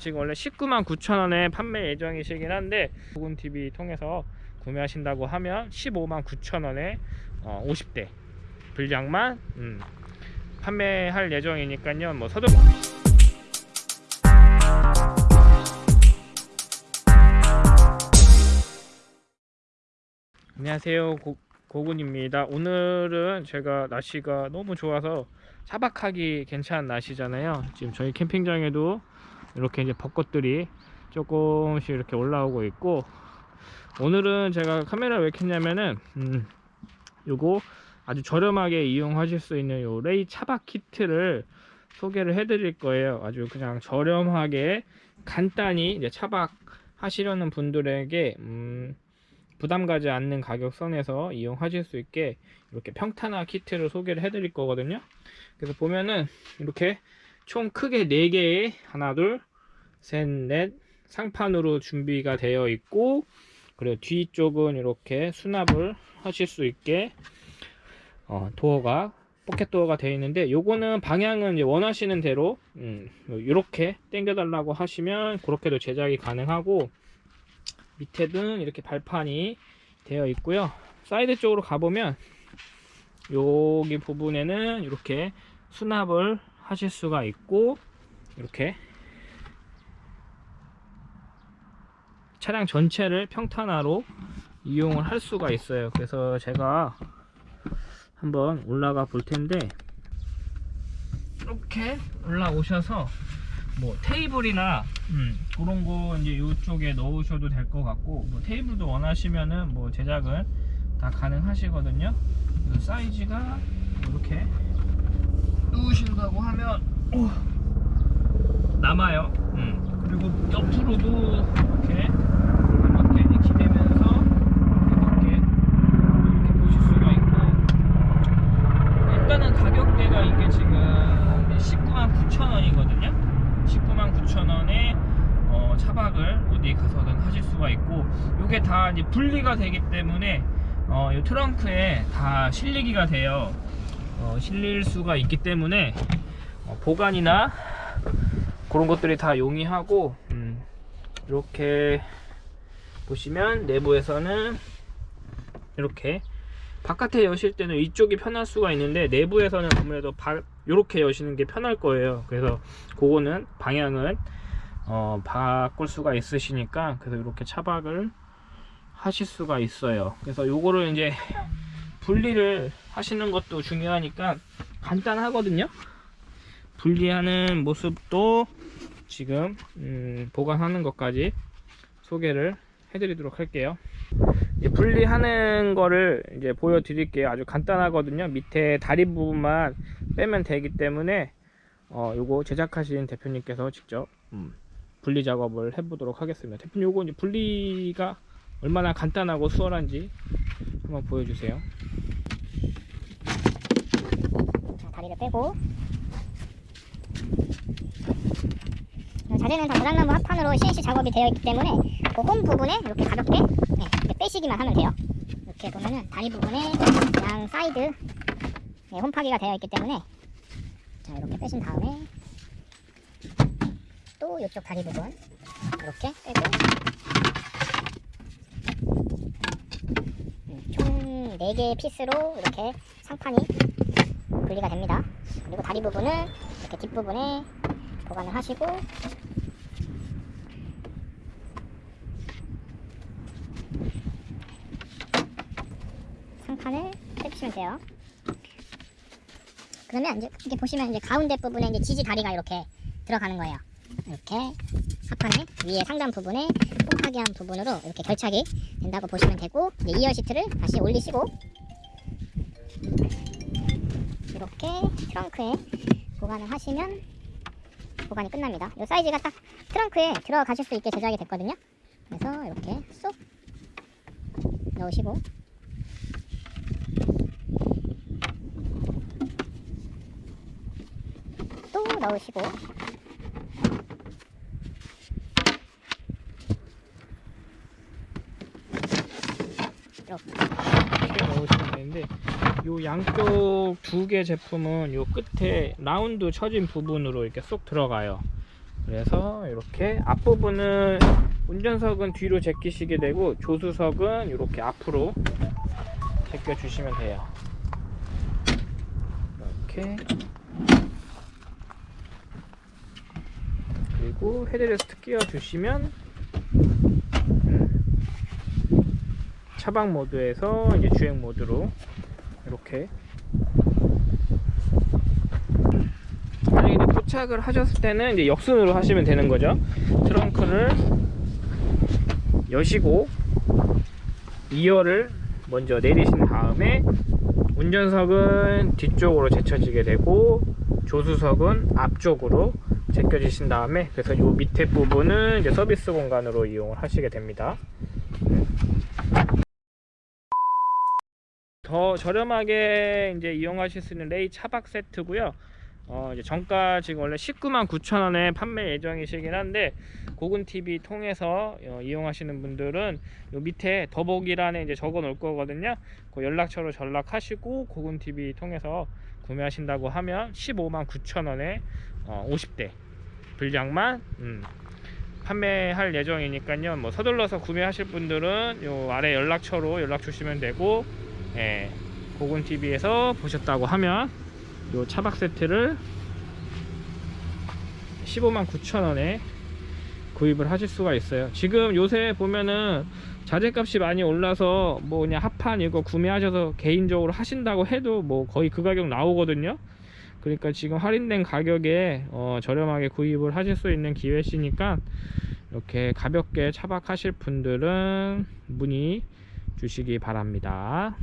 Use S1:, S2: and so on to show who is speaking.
S1: 지금 원래 19만 9천원에 판매 예정이시긴 한데 보건TV 통해서 구매하신다고 하면 15만 9천원에 어, 50대 분량만 음, 판매할 예정이니까요. 뭐 서둘 안녕하세요. 고, 고군입니다. 오늘은 제가 날씨가 너무 좋아서 차박하기 괜찮은 날씨잖아요. 지금 저희 캠핑장에도 이렇게 이제 벚꽃들이 조금씩 이렇게 올라오고 있고 오늘은 제가 카메라를 왜 켰냐면은 음, 요거 아주 저렴하게 이용하실 수 있는 요 레이 차박 키트를 소개를 해 드릴 거예요. 아주 그냥 저렴하게 간단히 이제 차박 하시려는 분들에게 음, 부담 가지 않는 가격 선에서 이용하실 수 있게 이렇게 평탄화 키트를 소개를 해 드릴 거거든요. 그래서 보면은 이렇게 총 크게 4개의 하나 둘 셋 넷 상판으로 준비가 되어 있고 그리고 뒤쪽은 이렇게 수납을 하실 수 있게 어, 도어가 포켓 도어가 되어 있는데 요거는 방향은 원하시는 대로 음, 이렇게 당겨 달라고 하시면 그렇게도 제작이 가능하고 밑에는 이렇게 발판이 되어 있고요. 사이드 쪽으로 가보면 여기 부분에는 이렇게 수납을 하실 수가 있고 이렇게 차량 전체를 평탄화로 이용을 할 수가 있어요. 그래서 제가 한번 올라가 볼 텐데 이렇게 올라오셔서 뭐 테이블이나 음, 그런 거 이제 이쪽에 넣으셔도 될 것 같고 뭐 테이블도 원하시면은 뭐 제작을 다 가능하시거든요. 사이즈가 이렇게 누우신다고 하면 오, 남아요. 음, 그리고 옆으로도 이렇게 이렇게 기대면서 이렇게 이렇게 보실 수가 있고. 일단은 가격대가 이게 지금 19만 9천 원이거든요. 19만 9천 원에 어, 차박을 어디 가서든 하실 수가 있고 이게 다 이제 분리가 되기 때문에 어, 이 트렁크에 다 실리기가 돼요. 어, 실릴 수가 있기 때문에 어, 보관이나 그런 것들이 다 용이하고 음, 이렇게 보시면 내부에서는 이렇게 바깥에 여실 때는 이쪽이 편할 수가 있는데 내부에서는 아무래도 바, 이렇게 여시는 게 편할 거예요. 그래서 그거는 방향은 어, 바꿀 수가 있으시니까 그래서 이렇게 차박을 하실 수가 있어요. 그래서 요거를 이제 분리를 하시는 것도 중요하니까 간단하거든요 분리하는 모습도 지금 음, 보관하는 것까지 소개를 해드리도록 할게요. 이제 분리하는 거를 이제 보여드릴게요. 아주 간단하거든요. 밑에 다리 부분만 빼면 되기 때문에 어, 요거 제작하신 대표님께서 직접 음, 분리 작업을 해보도록 하겠습니다. 대표님 요거 이제 분리가 얼마나 간단하고 수월한지 한번 보여주세요.
S2: 자, 다리를 빼고 자재는 다 무장나무 합판으로 CNC 작업이 되어 있기 때문에 그 홈 부분에 이렇게 가볍게 네, 이렇게 빼시기만 하면 돼요. 이렇게 보면은 다리 부분에 양 사이드 네, 홈파기가 되어 있기 때문에 자 이렇게 빼신 다음에 또 이쪽 다리 부분 이렇게 빼고 음, 총 4개의 피스로 이렇게 상판이 분리가 됩니다. 그리고 다리 부분은 이렇게 뒷부분에 보관을 하시고 상판을 빼주시면 돼요. 그러면 이제 이렇게 보시면 이제 가운데 부분에 이제 지지 다리가 이렇게 들어가는 거예요. 이렇게 합판에 위에 상단 부분에 홈파기한 부분으로 이렇게 결착이 된다고 보시면 되고 이제 이어 시트를 다시 올리시고 이렇게 트렁크에 보관을 하시면 보관이 끝납니다. 이 사이즈가 딱 트렁크에 들어가실 수 있게 제작이 됐거든요. 그래서 이렇게 쏙 넣으시고 또 넣으시고
S1: 이렇게 넣으시면 되는데 요 양쪽 두 개 제품은 요 끝에 라운드 쳐진 부분으로 이렇게 쏙 들어가요 그래서 이렇게 앞부분은 운전석은 뒤로 제끼시게 되고 조수석은 이렇게 앞으로 제껴 주시면 돼요. 이렇게 그리고 헤드레스트 끼워 주시면 차박 모드에서 이제 주행 모드로 이렇게 만약에 도착을 하셨을 때는 이제 역순으로 하시면 되는 거죠. 트렁크를 여시고 2열을 먼저 내리신 다음에 운전석은 뒤쪽으로 제쳐지게 되고 조수석은 앞쪽으로 제껴지신 다음에 그래서 이 밑에 부분은 이제 서비스 공간으로 이용을 하시게 됩니다. 더 저렴하게 이제 이용하실 수 있는 레이 차박 세트고요. 어, 이제 정가 지금 원래 19만 9천 원에 판매 예정이시긴 한데 고군 TV 통해서 어, 이용하시는 분들은 요 밑에 더보기란에 이제 적어 놓을 거거든요. 그 연락처로 전락하시고 고군 TV 통해서 구매하신다고 하면 15만 9천 원에 어, 50대 분량만 음, 판매할 예정이니까요. 뭐 서둘러서 구매하실 분들은 요 아래 연락처로 연락 주시면 되고 예, 고군 TV에서 보셨다고 하면 요 차박 세트를 15만 9천 원에 구입을 하실 수가 있어요. 지금 요새 보면은 자재값이 많이 올라서 뭐 그냥 합판 이거 구매하셔서 개인적으로 하신다고 해도 뭐 거의 그 가격 나오거든요. 그러니까 지금 할인된 가격에 어, 저렴하게 구입을 하실 수 있는 기회시니까 이렇게 가볍게 차박하실 분들은 문의 주시기 바랍니다